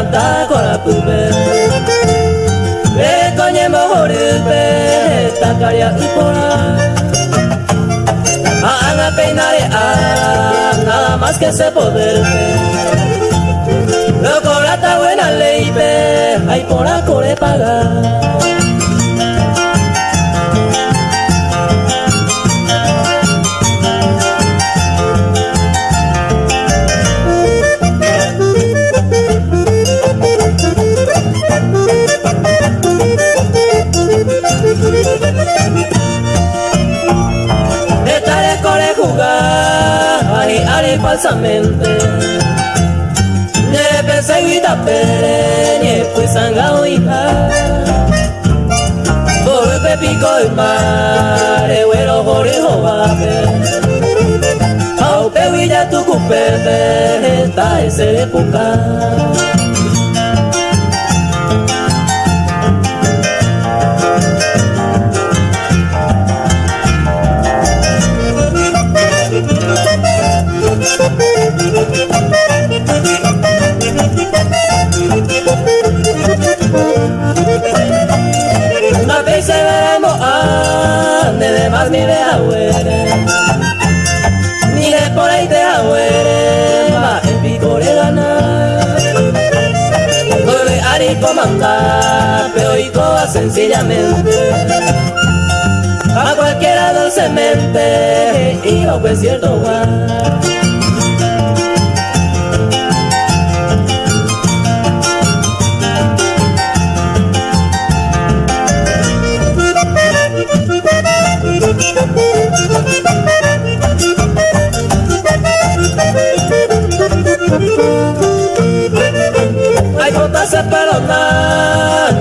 tanta cola pube Ve coñe mohori ve tancaria upora A ana peinare a nada más que se poder Lo corata buena ley ve ay por la core pagar Volpe pico el mar Ewero jorijo babe Au pewilla se veremos a de más mi vea Ni de por ahí te ahuere Ma el picore gana Vuelve a ni comandar Pero y toda sencillamente A cualquiera dulcemente Y a pues cierto lugar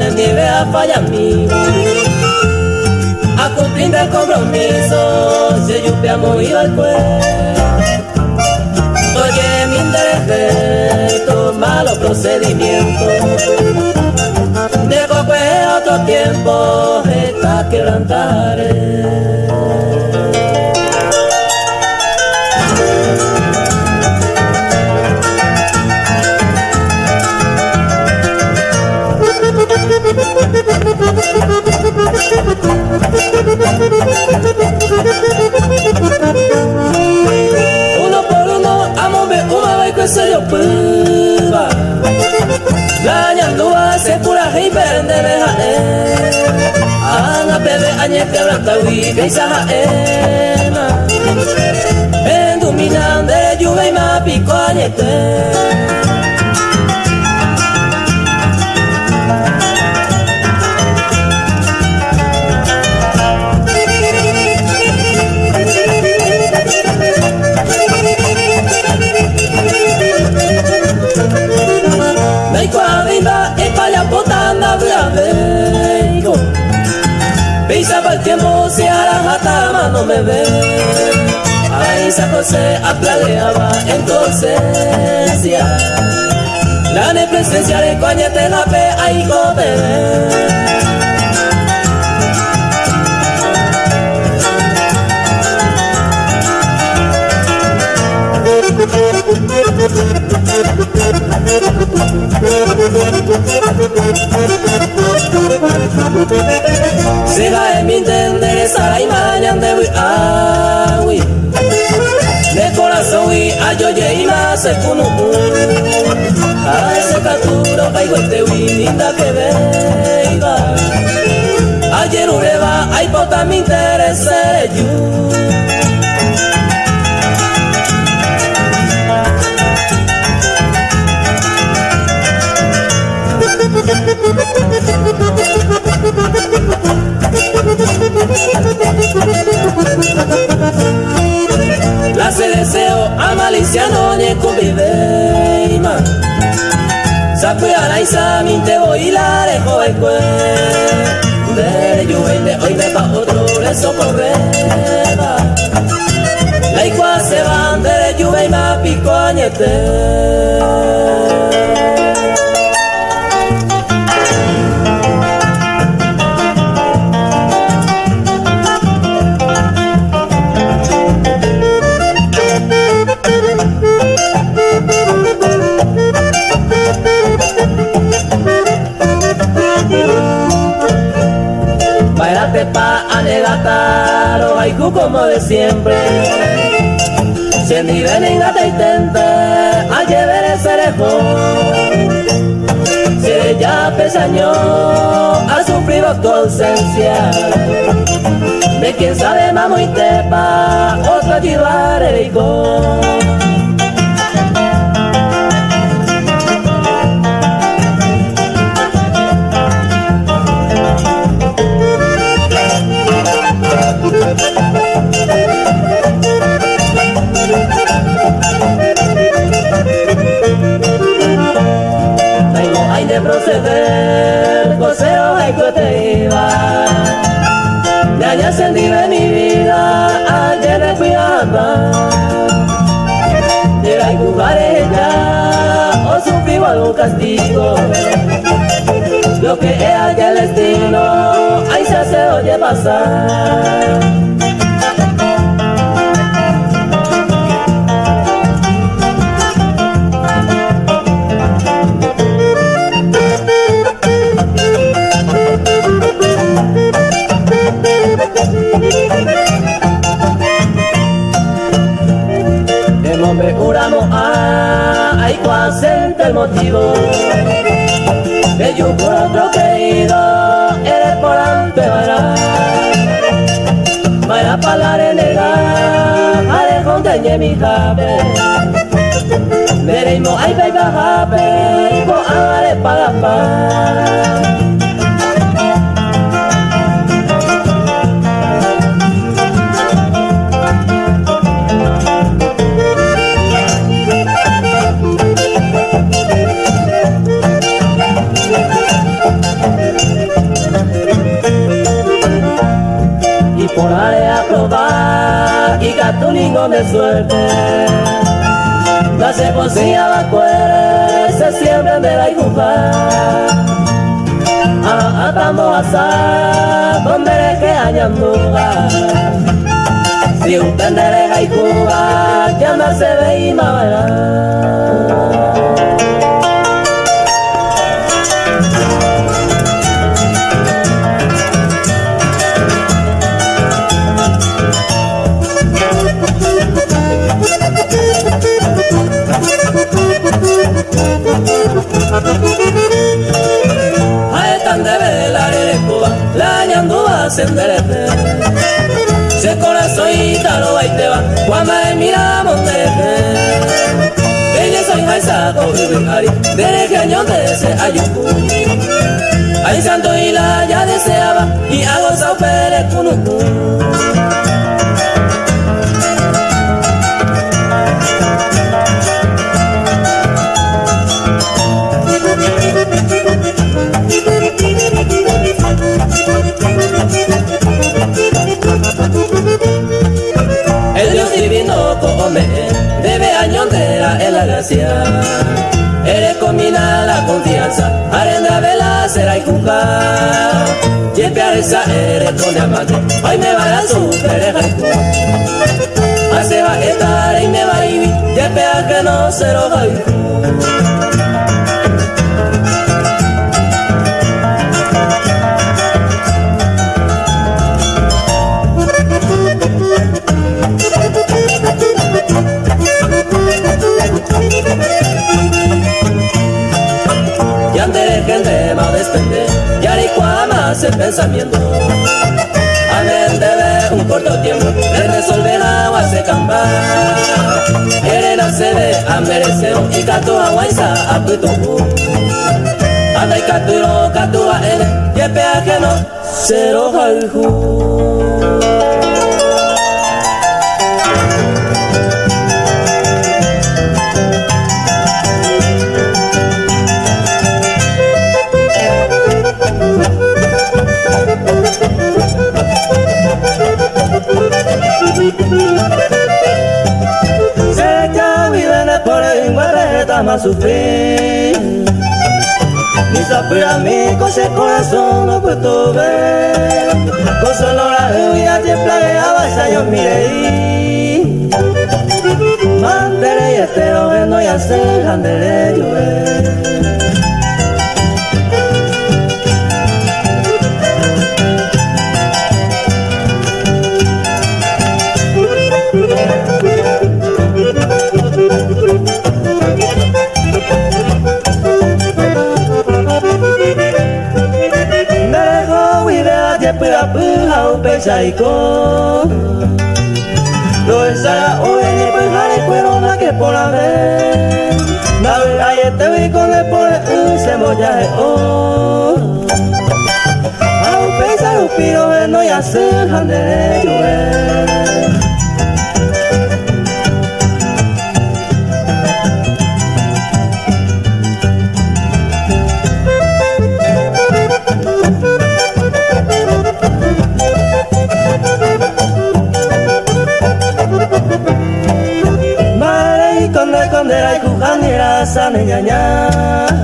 En mi vea falla amigo A cumplir el compromiso Si yo te amo y al Oye mi interés malo procedimiento Dejo que otro tiempo esta quebrantaré nye kebranta uibe izaha ema Bendu minande juve ima piko José apladeaba entonces ya La presencia de coñete la pe ve Sega este wi linda que veiga Ayer ureba ay pota mi interese yo. La se deseo a maliciano ni conviveima Sakuya isa minte voy la dejo el cue. De lluvia hoy me pa otro le socorreba La igual se van de lluvia y De quien sabe mamo y tepa otro llevar el pasar. el motivo que yo por otro querido jabe veremos ay pega jabe ko ale para de suerte. La la cuere, se siembran de la igufa. Atamos a sa, donde que haya lugar. Si un pendereja y cuba, ya no se ve y más Maisa ari Dereje año de ese ayuku Ay santo y la ya deseaba Y hago sao pere esa eres con el pensamiento. Amén debe un corto tiempo de resolver agua se camba. Querena se ve a mereceo y cato agua isa a puto. Anda y caturo, catua ene, que peaje no, cero jalju. a sufrir. Ni a mí con ese corazón no puedo ver. Con solo la lluvia te plagueaba esa yo miré. Mandaré y estero vendo y hacer grande saiko Lo esa o en el pejare cuero na que por la vez Na ay este vi con el por se moya o Au pesa lo piro no ya se hande yo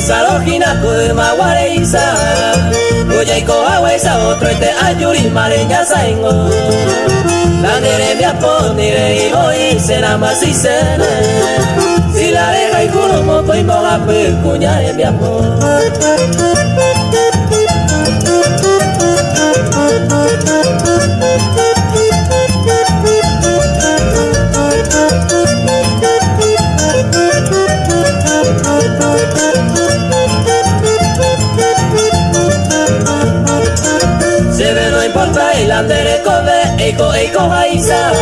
salojina kuma wareisa Kuya iko awaisa otro este ayuri mareña saingo Landere mi aponire iho isena masisene Si la deja y kuno moko e kobe eiko eiko haiza.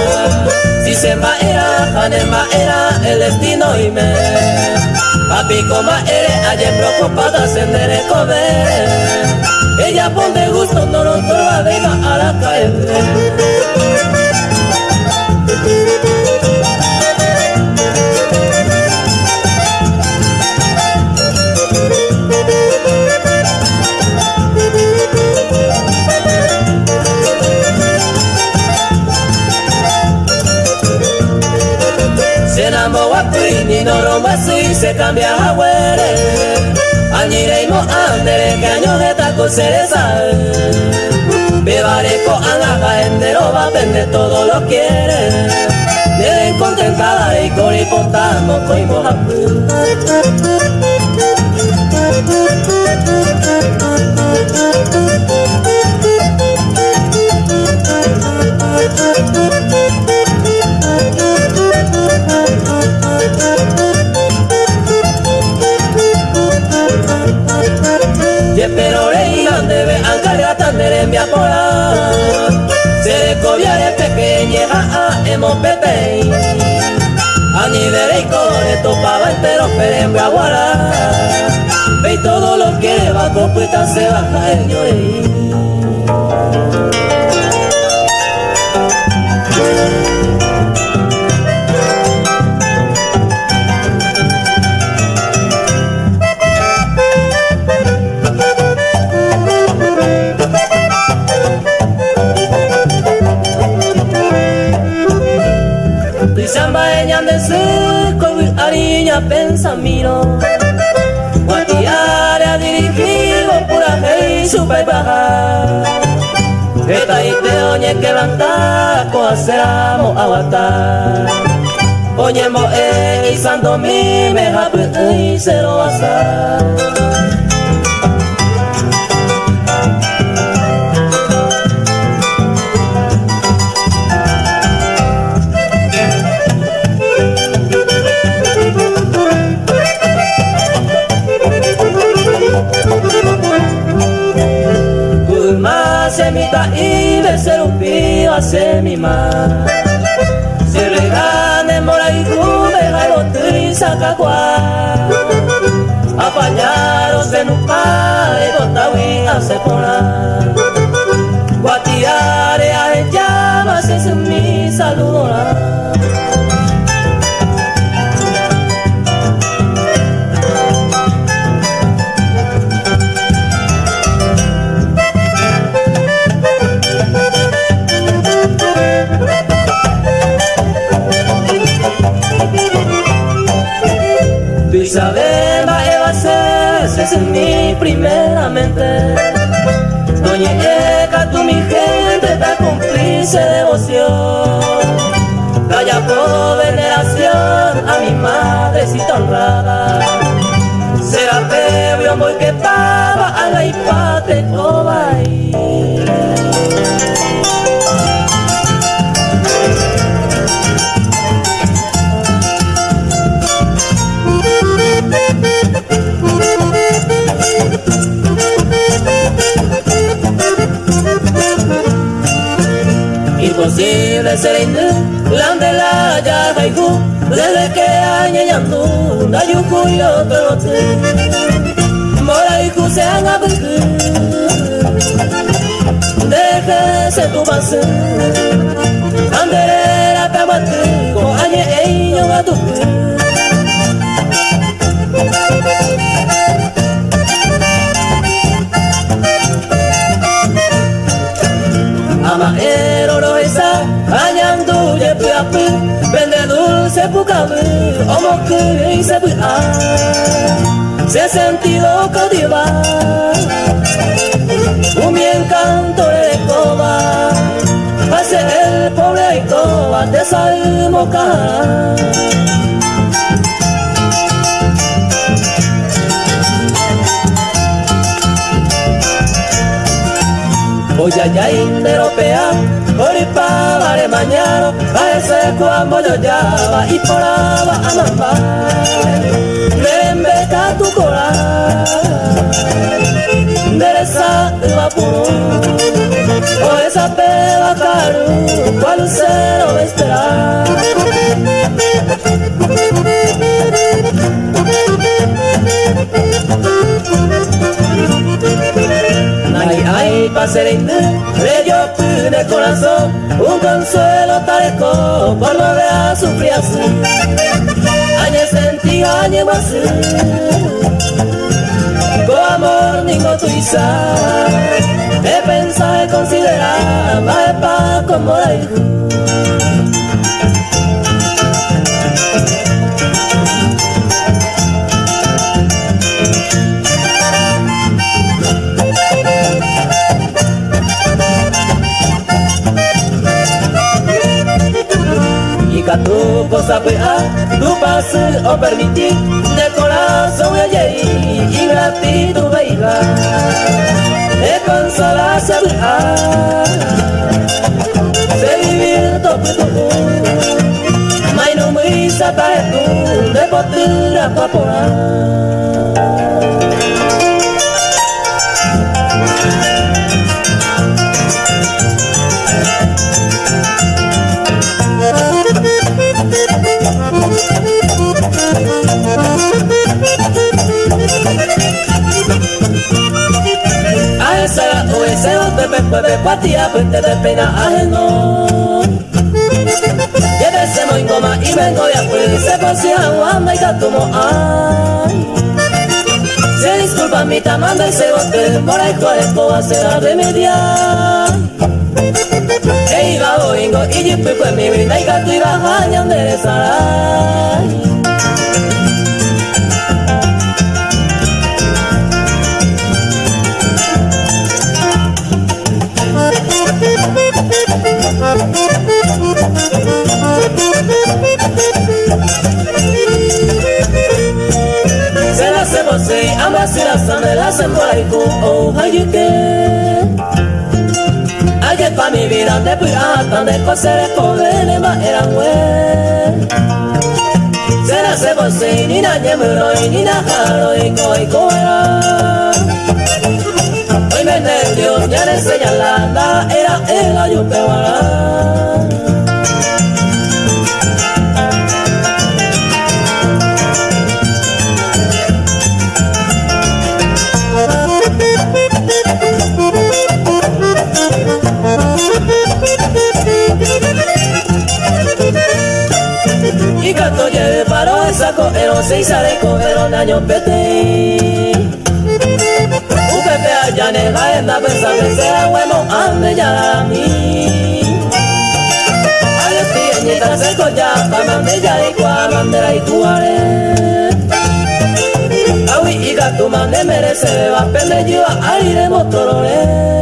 Si se maera, jane maera, el destino y me Papiko maere, aye preocupada sendere kobe. Ella pone gusto, no lo torba, venga a la calle cambia a huere Añire y mo andere que año de taco cereza Bebaré con anaja entero va a vender todo lo quiere. Deben contentada y coripontamos coimos a puesta se hey super baja. Eta ite oñe que banta coaceramo aguatar Oñe mo e isando mi me hapu y cero Se regane mora y cube jalote y saca cuá. Apañaros y botawi hace polar. Guatiare a llamas es mi saludo. Primeramente. Doña tú mi gente, ta cumplice devoción. Calla por veneración a mi madrecita honrada. Será pebio muy que pava a la hipate Imposible ser indu, lande la ya haiku, desde que añe yandu, da yuku yo tote. Mora iku se anga buku, deje se tu base. Andere la kabatu, ko añe eño gatuku. Vende dulce pucabu, omo que y se Se sentido cautiva. Un bien canto de coba Hace el pobre coba de salmoca Voy allá interopea, oripa, vare mañana, a ese cuando yo llama y por aba a mamá. Rembeca tu cora, dereza vapor, o esa peba caro, cual cero va esperar. Ay, paserinde, bello de corazón, un consuelo tareco, por lo de a sufrir así. Añe sentí, añe más, con amor ningo tu isa, he pensado y considerar, más pa' como la tu cosa pea, tu pase o permitir de corazón y y gratitud veila de consola se se vivir tope tu mai no me sata tu de potura papora bote, por ahí cuaresco a ser a remediar. E iba boingo y jipi fue mi vida y gato iba jañan de oh hayuke. Aye pa mi vida de pirata, de cosere covene ma era. Se la se ni na nyemuro, ni na haro, y coi coera. Hoy me nervio, ya le era el ayupe seis pensa pensera huemo ande ya mi Ay estoy en se coya pa mande ya y cua mandera y cuare. Awi y Mira tu mane merece va pende yo aire motorole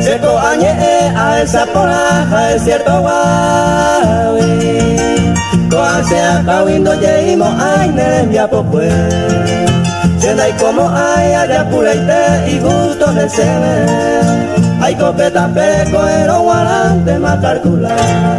Cierto añe a esa poraja es cierto guawi. Toa sea cawindo yeimo ay nerembia popue. Sienda y como hay allá pureite y gusto de ser Hay copeta peco ero guarante más calcular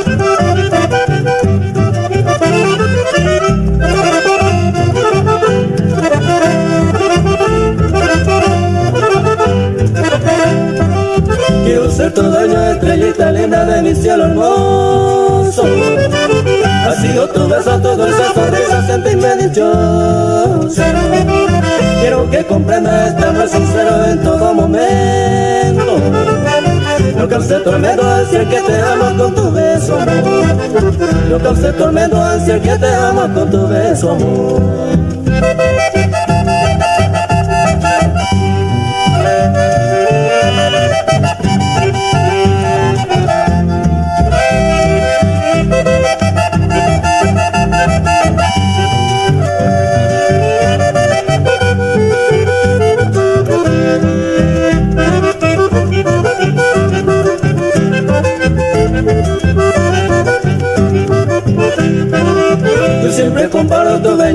topa ser tu dueño, estrellita linda de mi cielo hermoso. Ha sido tu beso, tu dulce sonrisa, sentirme dichoso. Quiero que comprendas amor sincero en todo momento. No cause tormento al que te amo con tu beso, amor. No cause tormento al que te amo con tu beso, amor.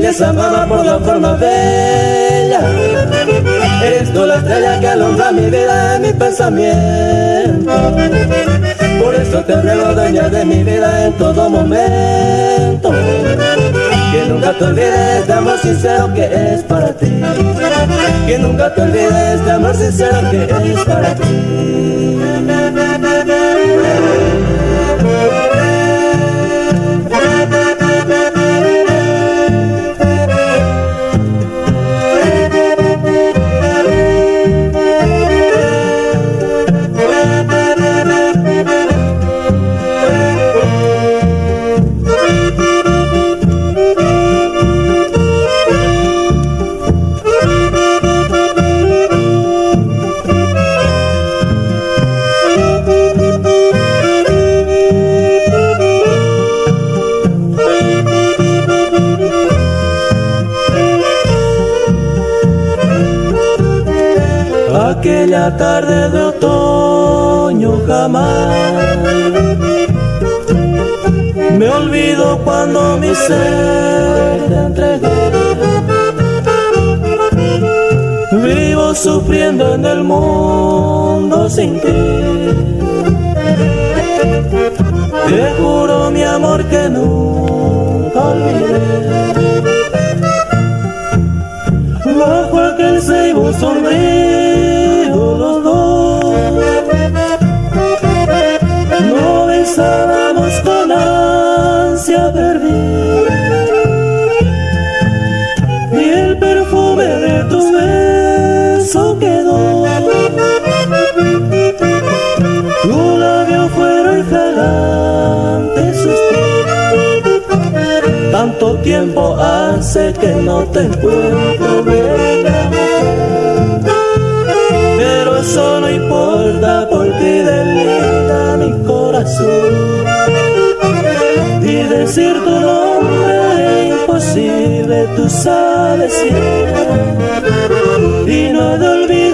Belleza, mamá, por la forma bella. Eres tú la estrella que alumbra mi vida y mi pensamiento. Por eso te ruego, dueña de mi vida en todo momento. Que nunca te olvides de amor sincero que es para ti. Que nunca te olvides de amor sincero que es para ti. Tarde de otoño jamás. Me olvido cuando mi ser te entregué. Vivo sufriendo en el mundo sin ti. Te juro mi amor que nunca olvidé. Bajo aquel ceibo sombrío infancia perdí. Y el perfume de tu beso quedó. Tu labio fueron fragantes suspiros tanto tiempo hace que no te encuentro pero eso no importa porque delita mi corazón decir tu nombre es imposible, tú sabes siempre. Y no te olvides